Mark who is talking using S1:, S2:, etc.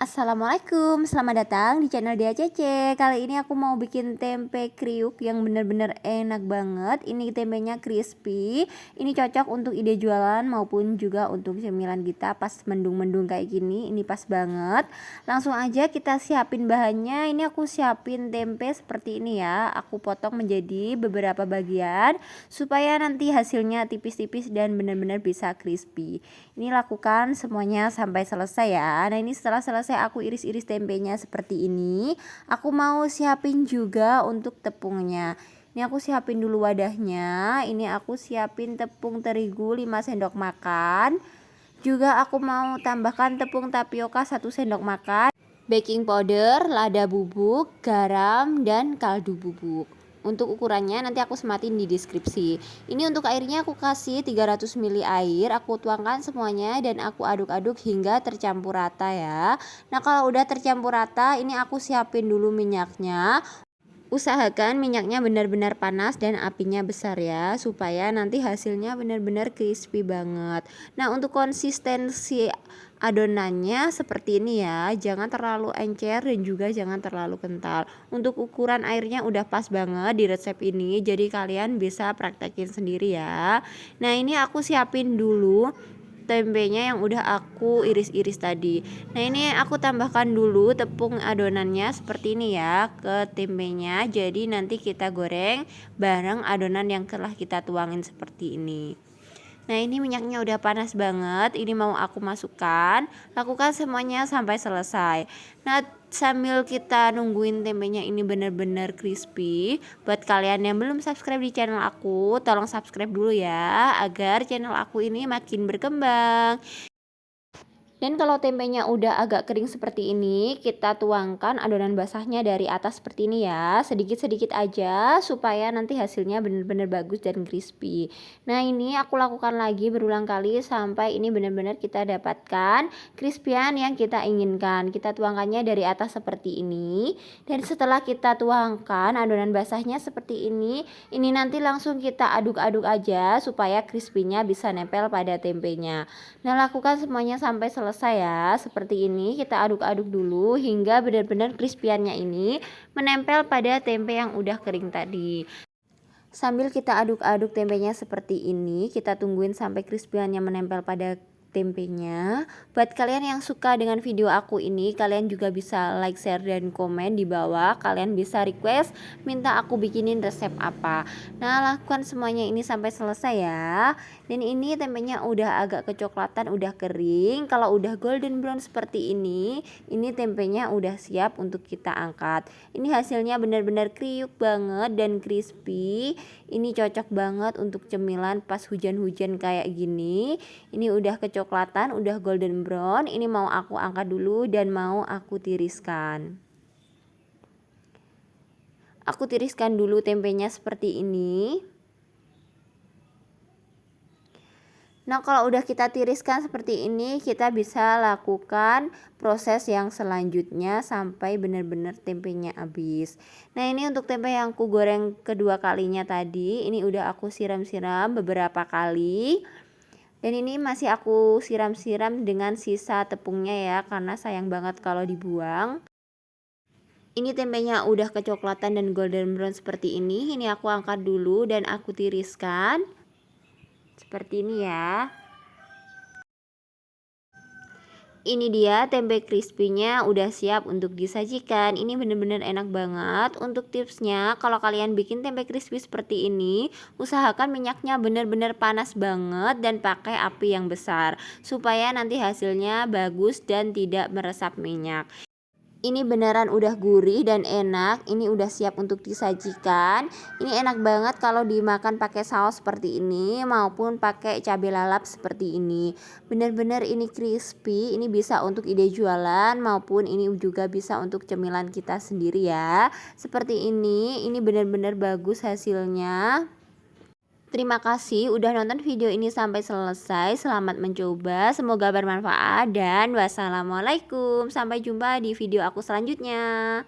S1: Assalamualaikum, selamat datang di channel Dia Cece. Kali ini aku mau bikin tempe kriuk yang bener-bener enak banget. Ini tempenya crispy. Ini cocok untuk ide jualan maupun juga untuk cemilan kita pas mendung-mendung kayak gini. Ini pas banget. Langsung aja kita siapin bahannya. Ini aku siapin tempe seperti ini ya. Aku potong menjadi beberapa bagian Supaya nanti hasilnya tipis-tipis dan bener-bener bisa crispy. Ini lakukan semuanya sampai selesai ya. Nah ini setelah selesai selesai aku iris-iris tempenya seperti ini aku mau siapin juga untuk tepungnya. Ini aku siapin dulu wadahnya ini aku siapin tepung terigu 5 sendok makan. Juga aku mau tambahkan tepung tapioka 1 sendok makan. Baking powder, lada bubuk, garam, dan kaldu bubuk untuk ukurannya nanti aku sematin di deskripsi. Ini untuk airnya aku kasih 300 ml air aku tuangkan semuanya dan aku aduk-aduk hingga tercampur rata ya. Nah kalau udah tercampur rata ini aku siapin dulu minyaknya usahakan minyaknya benar-benar panas dan apinya besar ya supaya nanti hasilnya benar-benar crispy banget. Nah untuk konsistensi adonannya seperti ini ya jangan terlalu encer dan juga jangan terlalu kental. Untuk ukuran airnya udah pas banget di resep ini jadi kalian bisa praktekin sendiri ya. Nah ini aku siapin dulu tempenya yang udah aku iris-iris tadi. Nah ini aku tambahkan dulu tepung adonannya seperti ini ya ke tempenya. Jadi nanti kita goreng bareng adonan yang telah kita tuangin seperti ini. Nah ini minyaknya udah panas banget. Ini mau aku masukkan. Lakukan semuanya sampai selesai. Nah sambil kita nungguin tempenya ini bener-bener crispy Buat kalian yang belum subscribe di channel aku Tolong subscribe dulu ya Agar channel aku ini makin berkembang dan kalau tempenya udah agak kering seperti ini, kita tuangkan adonan basahnya dari atas seperti ini ya. Sedikit-sedikit aja supaya nanti hasilnya benar-benar bagus dan crispy. Nah ini aku lakukan lagi berulang kali sampai ini benar-benar kita dapatkan crispyan yang kita inginkan. Kita tuangkannya dari atas seperti ini. Dan setelah kita tuangkan adonan basahnya seperti ini, ini nanti langsung kita aduk-aduk aja supaya crispy-nya bisa nempel pada tempenya. Nah lakukan semuanya sampai selesai selesai ya. Seperti ini kita aduk-aduk dulu hingga benar-benar crispyannya ini menempel pada tempe yang udah kering tadi. Sambil kita aduk-aduk tempenya seperti ini kita tungguin sampai crispyannya menempel pada tempenya buat kalian yang suka dengan video aku ini kalian juga bisa like share dan komen di bawah. Kalian bisa request minta aku bikinin resep apa. Nah lakukan semuanya ini sampai selesai ya. Dan ini tempenya udah agak kecoklatan udah kering. Kalau udah golden brown seperti ini ini tempenya udah siap untuk kita angkat. Ini hasilnya benar-benar kriuk banget dan crispy. Ini cocok banget untuk cemilan pas hujan-hujan kayak gini. Ini udah kecoklatan udah golden brown ini mau aku angkat dulu dan mau aku tiriskan. Aku tiriskan dulu tempenya seperti ini. Nah kalau udah kita tiriskan seperti ini kita bisa lakukan proses yang selanjutnya sampai benar-benar tempenya habis. Nah ini untuk tempe yang aku goreng kedua kalinya tadi ini udah aku siram-siram beberapa kali dan ini masih aku siram-siram dengan sisa tepungnya ya karena sayang banget kalau dibuang. Ini tempenya udah kecoklatan dan golden brown seperti ini. Ini aku angkat dulu dan aku tiriskan. Seperti ini ya ini dia tempe crispy-nya udah siap untuk disajikan. Ini bener-bener enak banget. Untuk tipsnya kalau kalian bikin tempe crispy seperti ini usahakan minyaknya bener-bener panas banget dan pakai api yang besar supaya nanti hasilnya bagus dan tidak meresap minyak ini beneran udah gurih dan enak. Ini udah siap untuk disajikan. Ini enak banget kalau dimakan pakai saus seperti ini maupun pakai cabai lalap seperti ini. Bener-bener ini crispy ini bisa untuk ide jualan maupun ini juga bisa untuk cemilan kita sendiri ya. Seperti ini ini bener-bener bagus hasilnya Terima kasih udah nonton video ini sampai selesai. Selamat mencoba, semoga bermanfaat dan wassalamualaikum. Sampai jumpa di video aku selanjutnya.